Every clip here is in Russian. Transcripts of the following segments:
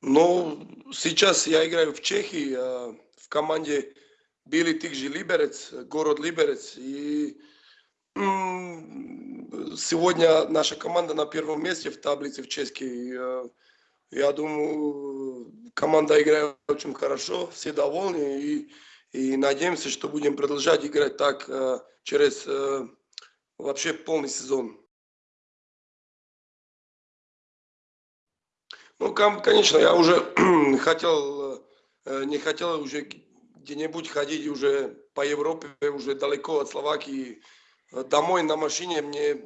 Ну, сейчас я играю в Чехии, а, в команде Били Тикжи Либерец, город Либерец. И сегодня наша команда на первом месте в таблице в чешской. А, я думаю, команда играет очень хорошо, все довольны. И, и надеемся, что будем продолжать играть так а, через вообще полный сезон. Ну, конечно, я уже хотел, э, не хотел уже где-нибудь ходить уже по Европе, уже далеко от Словакии. Домой на машине мне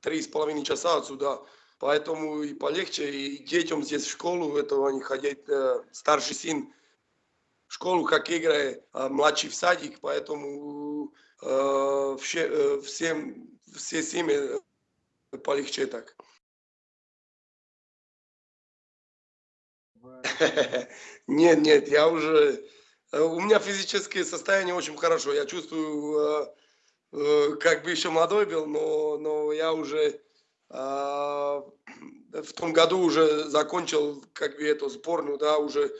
три с половиной часа отсюда. Поэтому и полегче, и детям здесь в школу, этого они ходят, э, старший сын в школу, как играет, а младший в садик, поэтому э, все, э, всем, все семьи полегче так. Нет, нет, я уже... Э, у меня физическое состояние очень хорошо. Я чувствую, э, э, как бы еще молодой был, но, но я уже в том году уже закончил как бы эту сборную, да, уже,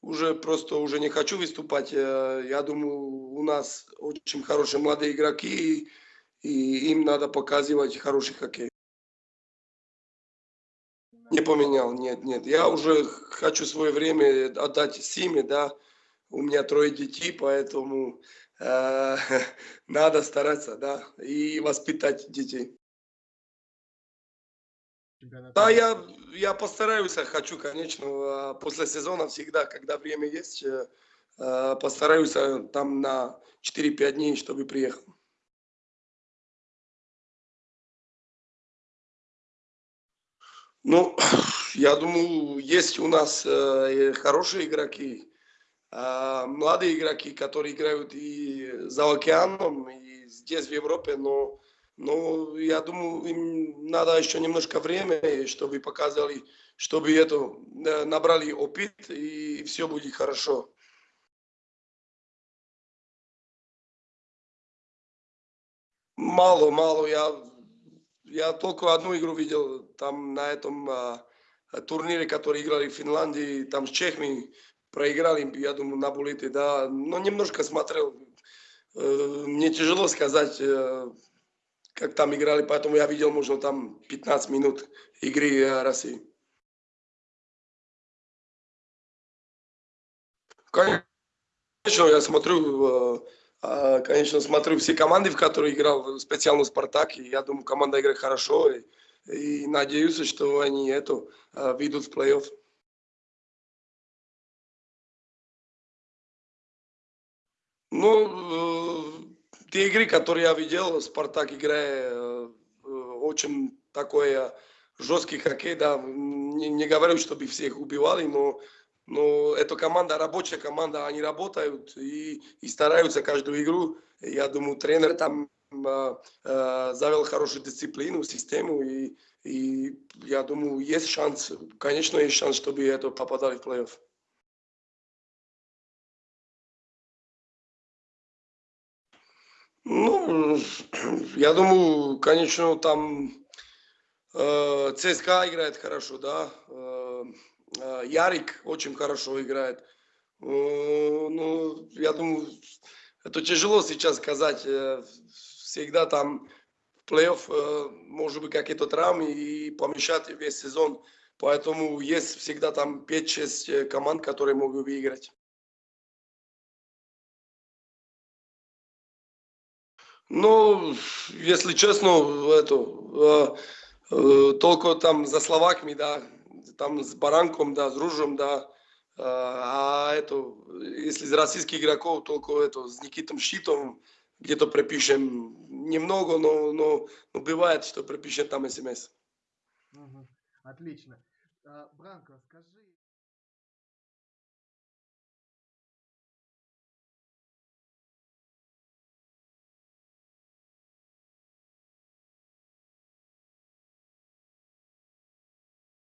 уже просто уже не хочу выступать. Я думаю, у нас очень хорошие молодые игроки, и им надо показывать хороший хоккей. Не поменял, нет, нет. Я уже хочу свое время отдать семье, да. У меня трое детей, поэтому э, надо стараться, да, и воспитать детей. Да, я, я постараюсь, хочу, конечно, а, после сезона всегда, когда время есть, э, э, постараюсь э, там на 4-5 дней, чтобы приехал. Ну, я думаю, есть у нас э, хорошие игроки, э, молодые игроки, которые играют и за океаном, и здесь, в Европе, но, но я думаю, им надо еще немножко времени, чтобы показали, чтобы это, э, набрали опыт, и все будет хорошо. Мало, мало. Я я только одну игру видел там на этом а, турнире, который играли в Финляндии, там с Чехами проиграли, я думаю, на буллете, да, но немножко смотрел. Э, мне тяжело сказать, э, как там играли, поэтому я видел, можно там 15 минут игры э, России. Конечно, я смотрю конечно, смотрю все команды, в которые играл, специально Спартак, и я думаю, команда играет хорошо, и, и надеюсь, что они это а, выйдут в плей-офф. Ну, э, те игры, которые я видел, Спартак играет э, очень такой жесткий хоккей, да, не, не говорю, чтобы всех убивали, но но эта команда, рабочая команда, они работают и, и стараются каждую игру. Я думаю, тренер там э, э, завел хорошую дисциплину, систему, и, и я думаю, есть шанс, конечно, есть шанс, чтобы это попадали в плей-офф. Ну, я думаю, конечно, там э, ЦСКА играет хорошо, да. Э, Ярик очень хорошо играет. Э, ну, я думаю, это тяжело сейчас сказать. Э, всегда там в плей-офф может быть какие-то травмы и помешать весь сезон. Поэтому есть всегда там 5-6 команд, которые могут выиграть. Ну, если честно, это, э, э, только там за словаками, да, там с Баранком, да, с Ружем, да, а, а это, если из российских игроков, только это, с Никитом Щитом где-то пропишем немного, но, но, но бывает, что пропишем там смс. Угу. Отлично. А, Бранко, скажи...